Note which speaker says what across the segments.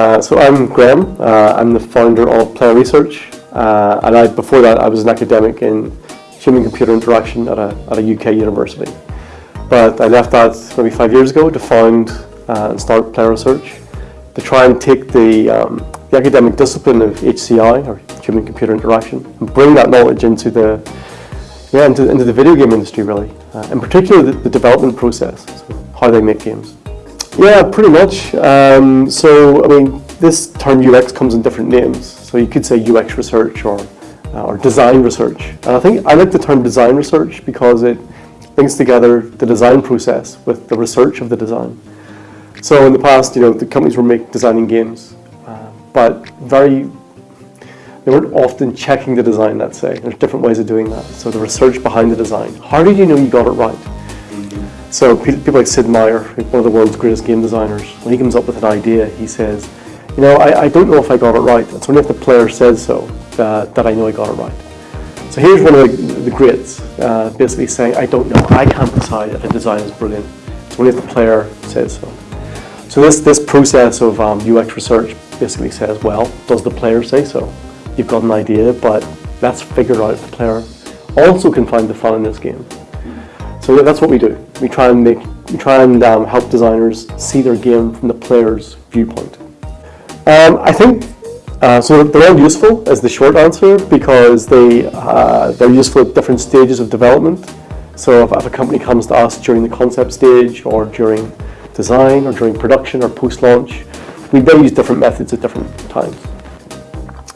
Speaker 1: Uh, so I'm Graham. Uh, I'm the founder of Player Research, uh, and I, before that I was an academic in human-computer interaction at a, at a UK university. But I left that maybe five years ago to found uh, and start Player Research to try and take the, um, the academic discipline of HCI, or human-computer interaction, and bring that knowledge into the yeah, into, into the video game industry really, uh, in particular the, the development process, so how they make games. Yeah, pretty much. Um, so, I mean, this term UX comes in different names. So you could say UX research or, uh, or design research. And I think I like the term design research because it brings together the design process with the research of the design. So in the past, you know, the companies were making designing games, uh, but very, they weren't often checking the design, let's say. There's different ways of doing that. So the research behind the design. How did you know you got it right? So people like Sid Meier, one of the world's greatest game designers, when he comes up with an idea, he says, you know, I, I don't know if I got it right. It's only if the player says so that, that I know I got it right. So here's one of the, the greats, uh, basically saying, I don't know, I can't decide if a design is brilliant. It's only if the player says so. So this, this process of um, UX research basically says, well, does the player say so? You've got an idea, but let's figure out if the player also can find the fun in this game. So that's what we do. We try and make, we try and um, help designers see their game from the player's viewpoint. Um, I think uh, so. They're all useful, as the short answer, because they uh, they're useful at different stages of development. So if, if a company comes to us during the concept stage, or during design, or during production, or post-launch, we then use different methods at different times.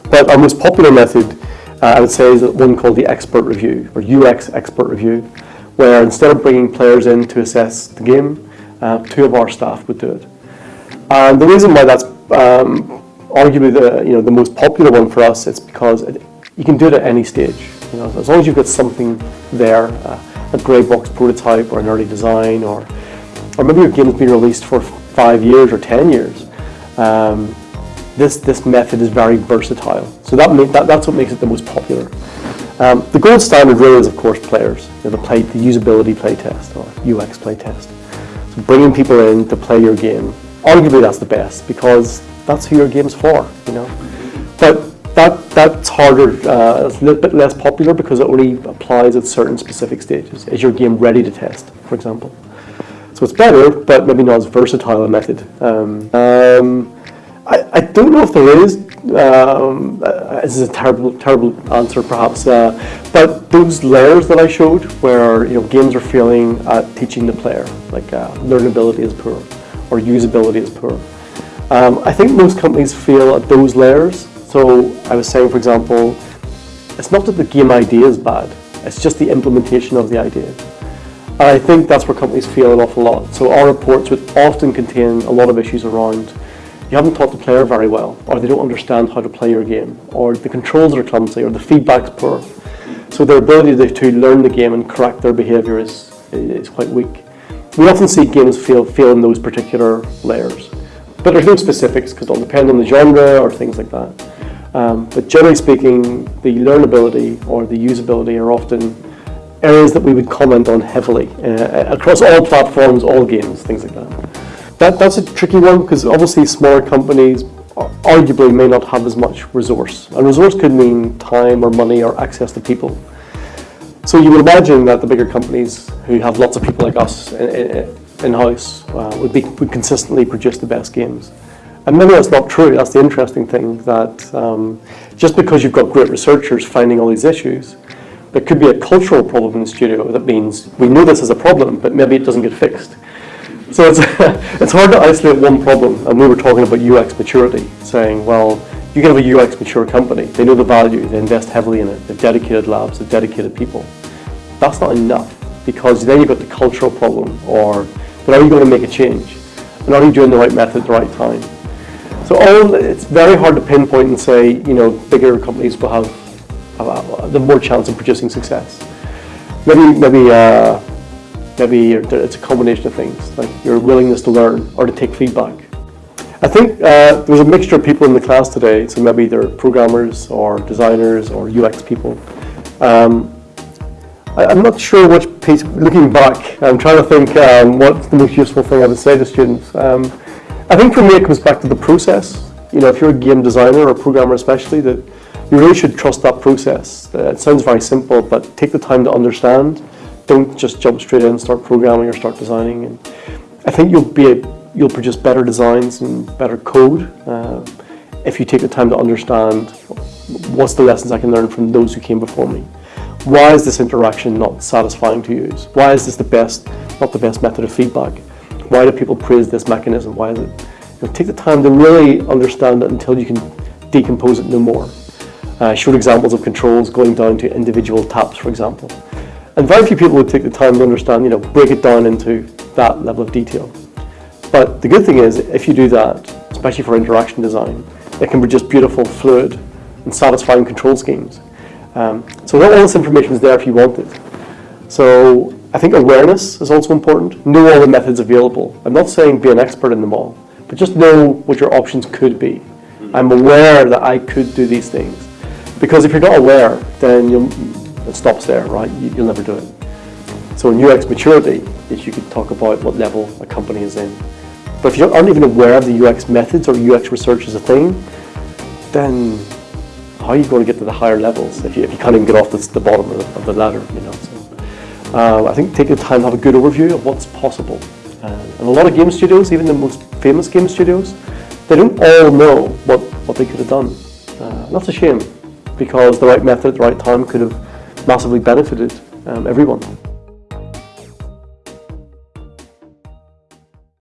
Speaker 1: But our most popular method, uh, I would say, is one called the expert review, or UX expert review where instead of bringing players in to assess the game, uh, two of our staff would do it. And the reason why that's um, arguably the, you know, the most popular one for us is because it, you can do it at any stage. You know, as long as you've got something there, uh, a grey box prototype or an early design, or, or maybe your game has been released for five years or 10 years, um, this, this method is very versatile. So that, that, that's what makes it the most popular. Um, the gold standard really is, of course, players. You know, the, play, the usability playtest or UX playtest. So bringing people in to play your game. Arguably, that's the best because that's who your game's for. You know, but that that's harder. Uh, it's a little bit less popular because it only applies at certain specific stages. Is your game ready to test, for example? So it's better, but maybe not as versatile a method. Um, um, I, I don't know if there is um, uh, this is a terrible, terrible answer perhaps, uh, but those layers that I showed where you know games are failing at teaching the player, like uh, learnability is poor or usability is poor. Um, I think most companies fail at those layers. So I was saying, for example, it's not that the game idea is bad, it's just the implementation of the idea. And I think that's where companies fail an awful lot. So our reports would often contain a lot of issues around you haven't taught the player very well, or they don't understand how to play your game, or the controls are clumsy, or the feedback's poor. So their ability to, learn the game and correct their behaviour is, is quite weak. We often see games fail, fail in those particular layers. But there's no specifics because it'll depend on the genre or things like that. Um, but generally speaking, the learnability or the usability are often areas that we would comment on heavily uh, across all platforms, all games, things like that that, that's a tricky one because obviously smaller companies arguably may not have as much resource. And resource could mean time or money or access to people. So you would imagine that the bigger companies who have lots of people like us in-house uh, would, be, would consistently produce the best games. And maybe that's not true. That's the interesting thing, that um, just because you've got great researchers finding all these issues, there could be a cultural problem in the studio that means we know this is a problem, but maybe it doesn't get fixed. So it's, it's hard to isolate one problem. And we were talking about UX maturity, saying, well, you can have a UX mature company. They know the value, they invest heavily in it, they've dedicated labs, they've dedicated people. That's not enough because then you've got the cultural problem or but are you going to make a change? And are you doing the right method at the right time? So all it's very hard to pinpoint and say, you know, bigger companies will have, have the more chance of producing success. Maybe, maybe uh, Maybe it's a combination of things, like your willingness to learn or to take feedback. I think uh, a mixture of people in the class today, so maybe they're programmers or designers or UX people. Um, I, am not sure which piece, looking back, I'm trying to think um, what's the most useful thing I would say to students. Um, I think for me it comes back to the process. you know, if you're a game designer or programmer especially, that you really should trust that process. Uh, It sounds very simple, but take the time to understand. Don't just jump straight in and start programming or start designing. And I think you'll be you'll produce better designs and better code uh, if you take the time to understand what's the lessons I can learn from those who came before me. Why is this interaction not satisfying to use? Why is this the best, not the best method of feedback? Why do people praise this mechanism? Why is it? You know, take the time to really understand it until you can decompose it no more. Uh, I showed examples of controls going down to individual taps, for example. And very few people would take the time to understand, you know, break it down into that level of detail. But the good thing is, if you do that, especially for interaction design, it can produce beautiful, fluid, and satisfying control schemes. Um, so all this information is there if you want it. So I think awareness is also important. Know all the methods available. I'm not saying be an expert in them all, but just know what your options could be. I'm aware that I could do these things. Because if you're not aware, then you'll, it stops there, right? You, you'll never do it. So in UX maturity, is you could talk about what level a company is in. But if you aren't even aware of the UX methods or UX research as a thing, then how are you going to get to the higher levels if you, if you can't even get off the, the bottom of the, of the ladder, you know? So, uh, I think take the time to have a good overview of what's possible. Uh, and a lot of game studios, even the most famous game studios, they don't all know what, what they could have done. Uh, that's a shame because the right method at the right time could have massively benefited um, everyone.